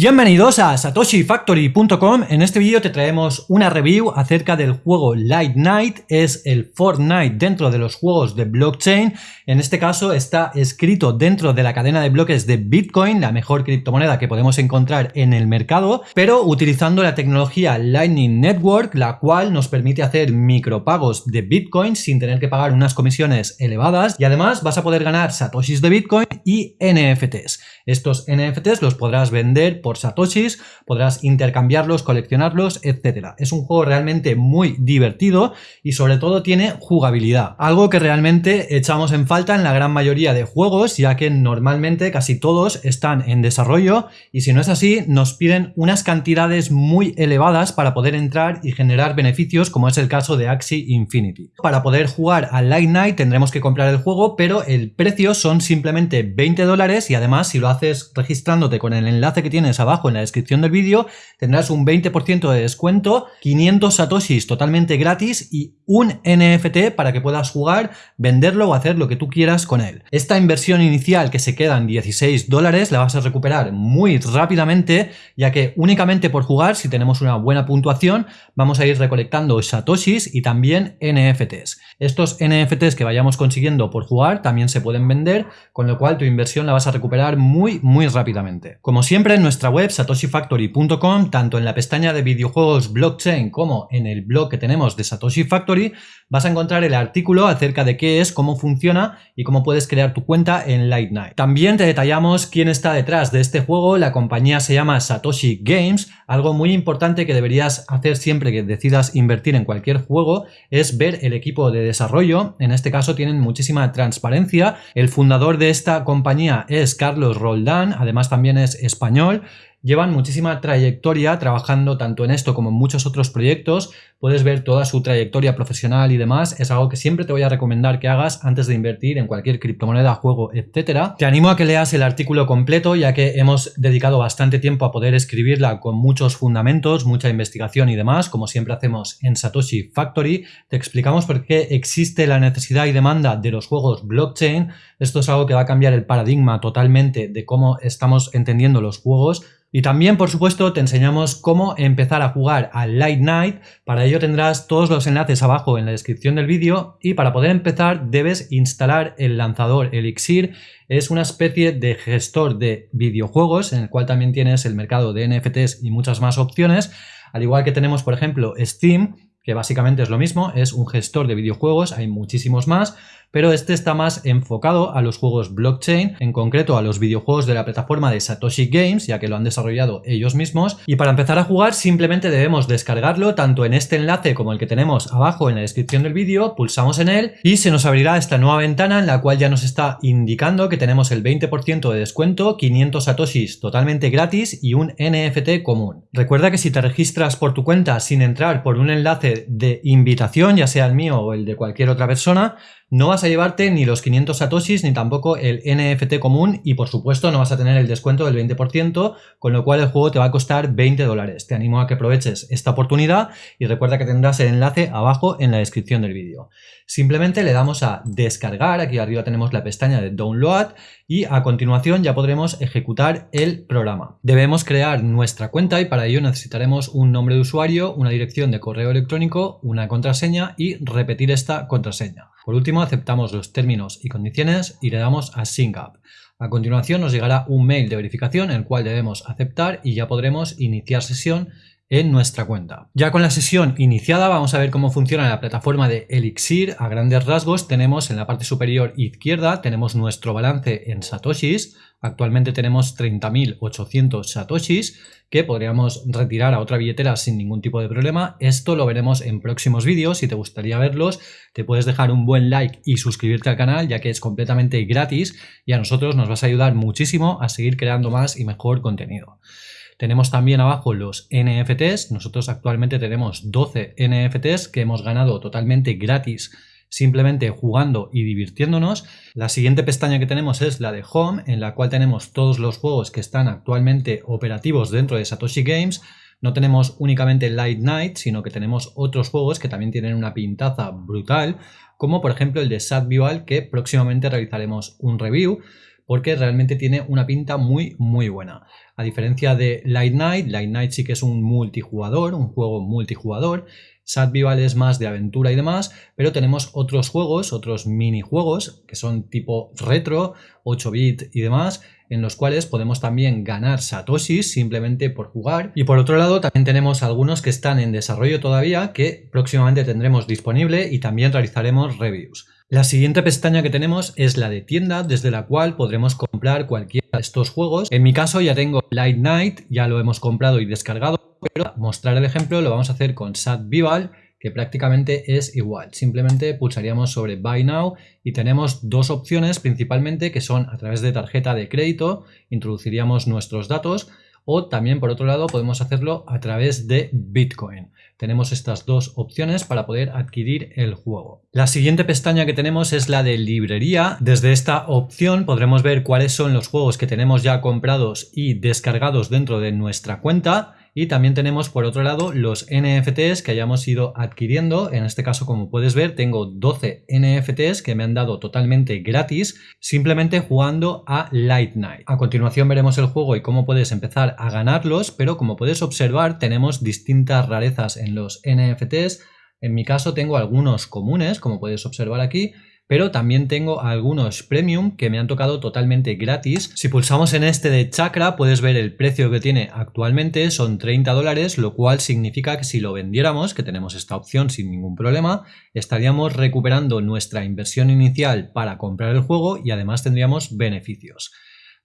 Bienvenidos a satoshifactory.com. En este vídeo te traemos una review acerca del juego Light Night. Es el Fortnite dentro de los juegos de blockchain. En este caso está escrito dentro de la cadena de bloques de Bitcoin, la mejor criptomoneda que podemos encontrar en el mercado, pero utilizando la tecnología Lightning Network, la cual nos permite hacer micropagos de Bitcoin sin tener que pagar unas comisiones elevadas y además vas a poder ganar satoshis de Bitcoin y NFTs. Estos NFTs los podrás vender por satoshis, podrás intercambiarlos, coleccionarlos, etcétera. Es un juego realmente muy divertido y sobre todo tiene jugabilidad, algo que realmente echamos en falta en la gran mayoría de juegos, ya que normalmente casi todos están en desarrollo y si no es así, nos piden unas cantidades muy elevadas para poder entrar y generar beneficios, como es el caso de Axie Infinity. Para poder jugar a Light Night tendremos que comprar el juego, pero el precio son simplemente 20 dólares y además si lo haces registrándote con el enlace que tienes abajo en la descripción del vídeo, tendrás un 20% de descuento, 500 satoshis totalmente gratis y un NFT para que puedas jugar, venderlo o hacer lo que tú quieras con él. Esta inversión inicial que se queda en 16 dólares la vas a recuperar muy rápidamente, ya que únicamente por jugar, si tenemos una buena puntuación, vamos a ir recolectando satoshis y también NFTs. Estos NFTs que vayamos consiguiendo por jugar también se pueden vender, con lo cual tu inversión la vas a recuperar muy muy rápidamente. Como siempre, nuestra web satoshifactory.com, tanto en la pestaña de videojuegos blockchain como en el blog que tenemos de Satoshi Factory, vas a encontrar el artículo acerca de qué es, cómo funciona y cómo puedes crear tu cuenta en Light Night. También te detallamos quién está detrás de este juego, la compañía se llama Satoshi Games, algo muy importante que deberías hacer siempre que decidas invertir en cualquier juego es ver el equipo de desarrollo, en este caso tienen muchísima transparencia, el fundador de esta compañía es Carlos Roldán, además también es español, Llevan muchísima trayectoria trabajando tanto en esto como en muchos otros proyectos. Puedes ver toda su trayectoria profesional y demás. Es algo que siempre te voy a recomendar que hagas antes de invertir en cualquier criptomoneda, juego, etcétera. Te animo a que leas el artículo completo ya que hemos dedicado bastante tiempo a poder escribirla con muchos fundamentos, mucha investigación y demás, como siempre hacemos en Satoshi Factory. Te explicamos por qué existe la necesidad y demanda de los juegos blockchain. Esto es algo que va a cambiar el paradigma totalmente de cómo estamos entendiendo los juegos y también, por supuesto, te enseñamos cómo empezar a jugar a Light Night. Para tendrás todos los enlaces abajo en la descripción del vídeo y para poder empezar debes instalar el lanzador Elixir. Es una especie de gestor de videojuegos en el cual también tienes el mercado de NFTs y muchas más opciones. Al igual que tenemos, por ejemplo, Steam, que básicamente es lo mismo, es un gestor de videojuegos, hay muchísimos más, pero este está más enfocado a los juegos blockchain, en concreto a los videojuegos de la plataforma de Satoshi Games, ya que lo han desarrollado ellos mismos. Y para empezar a jugar simplemente debemos descargarlo tanto en este enlace como el que tenemos abajo en la descripción del vídeo, pulsamos en él y se nos abrirá esta nueva ventana en la cual ya nos está indicando que tenemos el 20% de descuento, 500 satoshis totalmente gratis y un NFT común. Recuerda que si te registras por tu cuenta sin entrar por un enlace de invitación, ya sea el mío o el de cualquier otra persona, no vas a llevarte ni los 500 satoshis ni tampoco el NFT común y por supuesto no vas a tener el descuento del 20%, con lo cual el juego te va a costar 20 dólares. Te animo a que aproveches esta oportunidad y recuerda que tendrás el enlace abajo en la descripción del vídeo. Simplemente le damos a descargar, aquí arriba tenemos la pestaña de download y a continuación ya podremos ejecutar el programa. Debemos crear nuestra cuenta y para ello necesitaremos un nombre de usuario, una dirección de correo electrónico, una contraseña y repetir esta contraseña. Por último, aceptamos los términos y condiciones y le damos a Sync Up. A continuación nos llegará un mail de verificación el cual debemos aceptar y ya podremos iniciar sesión en nuestra cuenta. Ya con la sesión iniciada vamos a ver cómo funciona la plataforma de Elixir. A grandes rasgos tenemos en la parte superior izquierda tenemos nuestro balance en satoshis. Actualmente tenemos 30.800 satoshis que podríamos retirar a otra billetera sin ningún tipo de problema. Esto lo veremos en próximos vídeos. Si te gustaría verlos te puedes dejar un buen like y suscribirte al canal ya que es completamente gratis y a nosotros nos vas a ayudar muchísimo a seguir creando más y mejor contenido. Tenemos también abajo los NFTs. Nosotros actualmente tenemos 12 NFTs que hemos ganado totalmente gratis simplemente jugando y divirtiéndonos. La siguiente pestaña que tenemos es la de Home, en la cual tenemos todos los juegos que están actualmente operativos dentro de Satoshi Games. No tenemos únicamente Light Night, sino que tenemos otros juegos que también tienen una pintaza brutal, como por ejemplo el de Sad Visual, que próximamente realizaremos un review. Porque realmente tiene una pinta muy muy buena. A diferencia de Light Night, Light Night sí que es un multijugador, un juego multijugador, Sad Vival es más de aventura y demás, pero tenemos otros juegos, otros minijuegos que son tipo retro, 8 bit y demás, en los cuales podemos también ganar satoshis simplemente por jugar. Y por otro lado también tenemos algunos que están en desarrollo todavía que próximamente tendremos disponible y también realizaremos reviews. La siguiente pestaña que tenemos es la de tienda, desde la cual podremos comprar cualquiera de estos juegos. En mi caso ya tengo Light Night, ya lo hemos comprado y descargado, pero mostrar el ejemplo lo vamos a hacer con Sad Vival, que prácticamente es igual. Simplemente pulsaríamos sobre Buy Now y tenemos dos opciones principalmente que son a través de tarjeta de crédito, introduciríamos nuestros datos, o también por otro lado podemos hacerlo a través de Bitcoin. Tenemos estas dos opciones para poder adquirir el juego. La siguiente pestaña que tenemos es la de librería. Desde esta opción podremos ver cuáles son los juegos que tenemos ya comprados y descargados dentro de nuestra cuenta y también tenemos por otro lado los NFTs que hayamos ido adquiriendo. En este caso, como puedes ver, tengo 12 NFTs que me han dado totalmente gratis simplemente jugando a Light Night. A continuación veremos el juego y cómo puedes empezar a ganarlos, pero como puedes observar tenemos distintas rarezas en los NFTs. En mi caso tengo algunos comunes, como puedes observar aquí, pero también tengo algunos premium que me han tocado totalmente gratis. Si pulsamos en este de Chakra puedes ver el precio que tiene actualmente, son 30 dólares, lo cual significa que si lo vendiéramos, que tenemos esta opción sin ningún problema, estaríamos recuperando nuestra inversión inicial para comprar el juego y además tendríamos beneficios.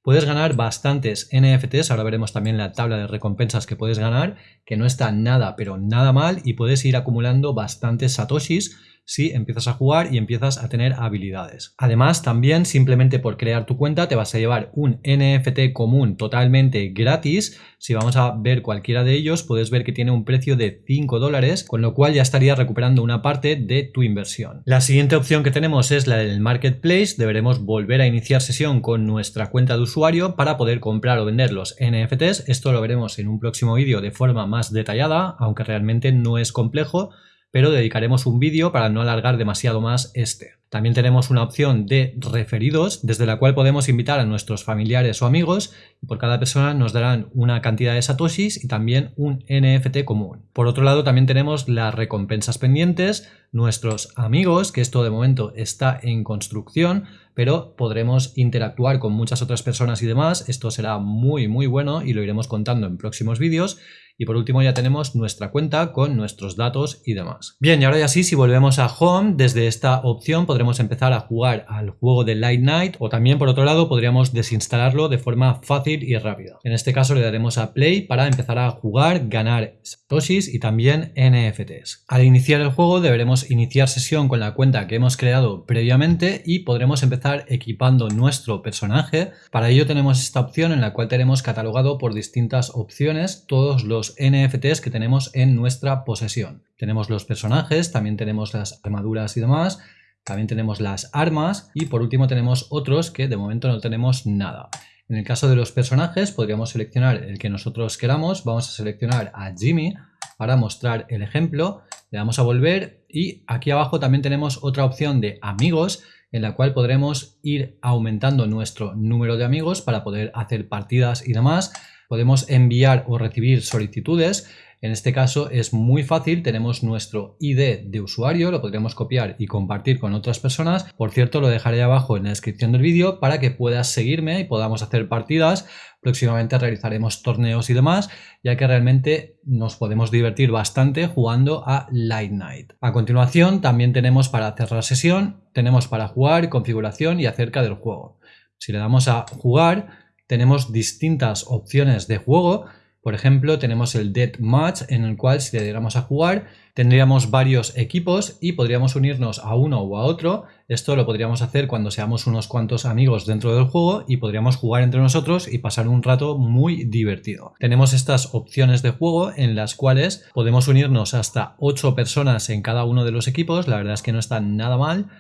Puedes ganar bastantes NFTs, ahora veremos también la tabla de recompensas que puedes ganar, que no está nada pero nada mal y puedes ir acumulando bastantes satoshis si empiezas a jugar y empiezas a tener habilidades. Además, también simplemente por crear tu cuenta te vas a llevar un NFT común totalmente gratis. Si vamos a ver cualquiera de ellos, puedes ver que tiene un precio de 5 dólares, con lo cual ya estarías recuperando una parte de tu inversión. La siguiente opción que tenemos es la del Marketplace. Deberemos volver a iniciar sesión con nuestra cuenta de usuario para poder comprar o vender los NFTs. Esto lo veremos en un próximo vídeo de forma más detallada, aunque realmente no es complejo pero dedicaremos un vídeo para no alargar demasiado más este. También tenemos una opción de referidos, desde la cual podemos invitar a nuestros familiares o amigos y por cada persona nos darán una cantidad de satoshis y también un NFT común. Por otro lado también tenemos las recompensas pendientes, nuestros amigos, que esto de momento está en construcción, pero podremos interactuar con muchas otras personas y demás. Esto será muy muy bueno y lo iremos contando en próximos vídeos. Y por último ya tenemos nuestra cuenta con nuestros datos y demás. Bien, y ahora ya sí, si volvemos a Home, desde esta opción podremos empezar a jugar al juego de Light Night o también por otro lado podríamos desinstalarlo de forma fácil y rápida. En este caso le daremos a Play para empezar a jugar, ganar satoshis y también NFTs. Al iniciar el juego deberemos iniciar sesión con la cuenta que hemos creado previamente y podremos empezar equipando nuestro personaje. Para ello tenemos esta opción en la cual tenemos catalogado por distintas opciones todos los NFTs que tenemos en nuestra posesión. Tenemos los personajes, también tenemos las armaduras y demás, también tenemos las armas y por último tenemos otros que de momento no tenemos nada. En el caso de los personajes podríamos seleccionar el que nosotros queramos, vamos a seleccionar a Jimmy para mostrar el ejemplo, le damos a volver y aquí abajo también tenemos otra opción de amigos en la cual podremos ir aumentando nuestro número de amigos para poder hacer partidas y demás podemos enviar o recibir solicitudes. En este caso es muy fácil, tenemos nuestro ID de usuario, lo podríamos copiar y compartir con otras personas. Por cierto, lo dejaré abajo en la descripción del vídeo para que puedas seguirme y podamos hacer partidas. Próximamente realizaremos torneos y demás, ya que realmente nos podemos divertir bastante jugando a Light Night. A continuación también tenemos para cerrar sesión, tenemos para jugar, configuración y acerca del juego. Si le damos a jugar, tenemos distintas opciones de juego. Por ejemplo, tenemos el Dead Match en el cual si le diéramos a jugar tendríamos varios equipos y podríamos unirnos a uno o a otro. Esto lo podríamos hacer cuando seamos unos cuantos amigos dentro del juego y podríamos jugar entre nosotros y pasar un rato muy divertido. Tenemos estas opciones de juego en las cuales podemos unirnos hasta 8 personas en cada uno de los equipos. La verdad es que no está nada mal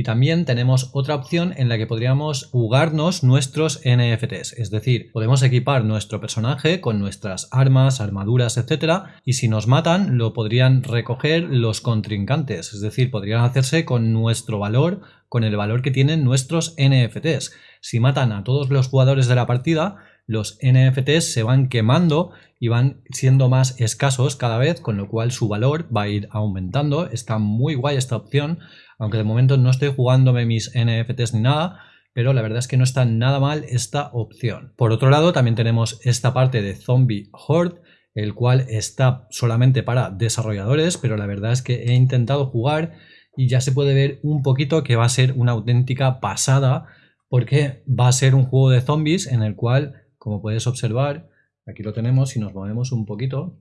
y también tenemos otra opción en la que podríamos jugarnos nuestros NFTs, es decir, podemos equipar nuestro personaje con nuestras armas, armaduras, etcétera, y si nos matan lo podrían recoger los contrincantes, es decir, podrían hacerse con nuestro valor, con el valor que tienen nuestros NFTs. Si matan a todos los jugadores de la partida, los NFTs se van quemando y van siendo más escasos cada vez, con lo cual su valor va a ir aumentando. Está muy guay esta opción, aunque de momento no estoy jugándome mis NFTs ni nada, pero la verdad es que no está nada mal esta opción. Por otro lado, también tenemos esta parte de Zombie Horde, el cual está solamente para desarrolladores, pero la verdad es que he intentado jugar y ya se puede ver un poquito que va a ser una auténtica pasada, porque va a ser un juego de zombies en el cual, como puedes observar, aquí lo tenemos, si nos movemos un poquito,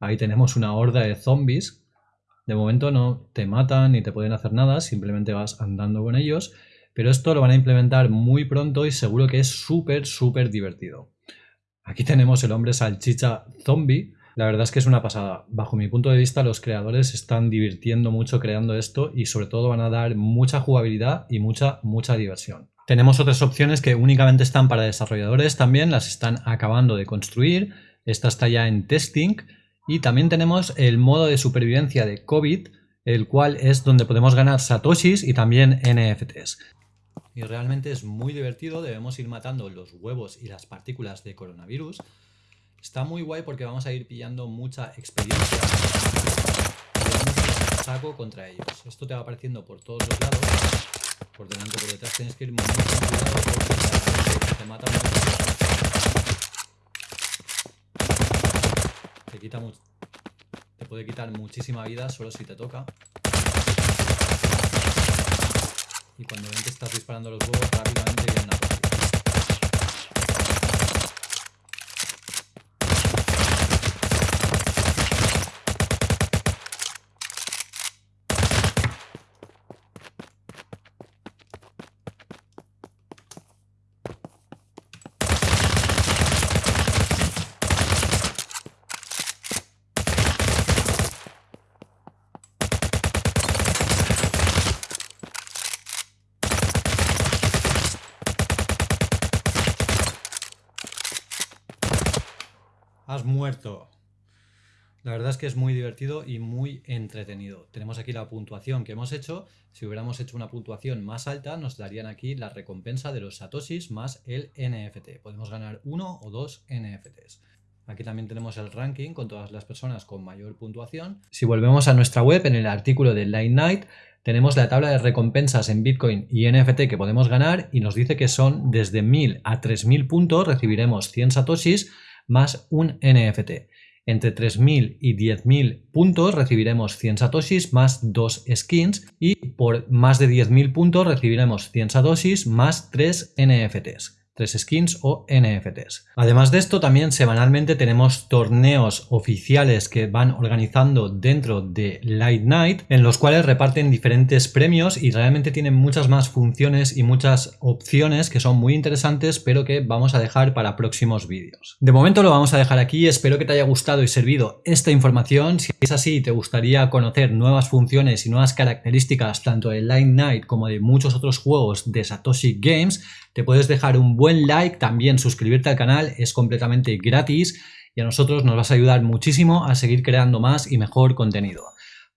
ahí tenemos una horda de zombies de momento no te matan ni te pueden hacer nada, simplemente vas andando con ellos, pero esto lo van a implementar muy pronto y seguro que es súper, súper divertido. Aquí tenemos el hombre salchicha zombie. La verdad es que es una pasada. Bajo mi punto de vista, los creadores están divirtiendo mucho creando esto y sobre todo van a dar mucha jugabilidad y mucha, mucha diversión. Tenemos otras opciones que únicamente están para desarrolladores también, las están acabando de construir. Esta está ya en testing y también tenemos el modo de supervivencia de COVID, el cual es donde podemos ganar satoshis y también NFTs. Y realmente es muy divertido, debemos ir matando los huevos y las partículas de coronavirus. Está muy guay porque vamos a ir pillando mucha experiencia. Y saco contra ellos. Esto te va apareciendo por todos los lados. Por delante, por detrás, tienes que ir muy cuidado porque te mata te puede quitar muchísima vida solo si te toca. Y cuando ven que estás disparando los huevos, rápidamente muerto. La verdad es que es muy divertido y muy entretenido. Tenemos aquí la puntuación que hemos hecho. Si hubiéramos hecho una puntuación más alta, nos darían aquí la recompensa de los satoshis más el NFT. Podemos ganar uno o dos NFTs. Aquí también tenemos el ranking con todas las personas con mayor puntuación. Si volvemos a nuestra web, en el artículo de Light Night, tenemos la tabla de recompensas en Bitcoin y NFT que podemos ganar y nos dice que son desde 1000 a 3000 puntos recibiremos 100 satoshis más un NFT. Entre 3.000 y 10.000 puntos recibiremos 100 satoshis más 2 skins y por más de 10.000 puntos recibiremos 100 satoshis más 3 NFTs. 3 skins o NFTs. Además de esto, también semanalmente tenemos torneos oficiales que van organizando dentro de Light Night, en los cuales reparten diferentes premios y realmente tienen muchas más funciones y muchas opciones que son muy interesantes, pero que vamos a dejar para próximos vídeos. De momento lo vamos a dejar aquí, espero que te haya gustado y servido esta información. Si es así y te gustaría conocer nuevas funciones y nuevas características tanto de Light Night como de muchos otros juegos de Satoshi Games, te puedes dejar un buen like, también suscribirte al canal, es completamente gratis y a nosotros nos vas a ayudar muchísimo a seguir creando más y mejor contenido.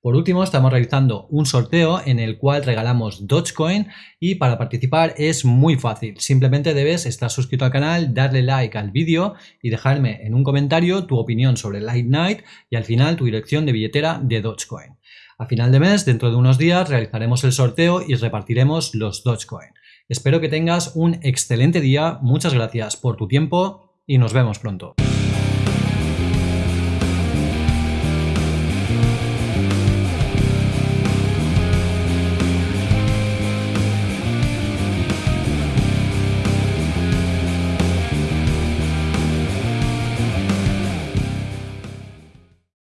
Por último, estamos realizando un sorteo en el cual regalamos Dogecoin y para participar es muy fácil. Simplemente debes estar suscrito al canal, darle like al vídeo y dejarme en un comentario tu opinión sobre Light Night y al final tu dirección de billetera de Dogecoin. A final de mes, dentro de unos días, realizaremos el sorteo y repartiremos los Dogecoin. Espero que tengas un excelente día, muchas gracias por tu tiempo y nos vemos pronto.